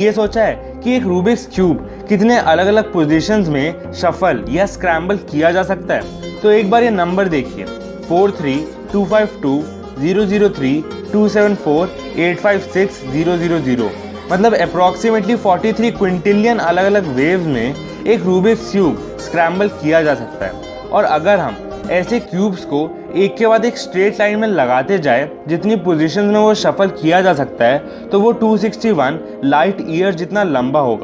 ये सोचा है कि एक रूबिक्स क्यूब कितने अलग अलग पोजीशंस में शफल या स्क्रैम्बल किया जा सकता है। तो एक बार ये नंबर देखिए। Four three two five two zero zero three two seven four eight five six zero zero zero मतलब अप्रॉक्सीमेटली फोर्टी थ्री क्विंटिलियन अलग अलग वेव में एक रूबिक्स क्यूब स्क्रैम्बल किया जा सकता है। और अगर हम ऐसे क्यूब्स को एक के बाद एक स्ट्रेट लाइन में लगाते जाए, जितनी पोजीशंस में वो शफल किया जा सकता है तो वो 261 लाइट ईयर जितना लंबा होगा।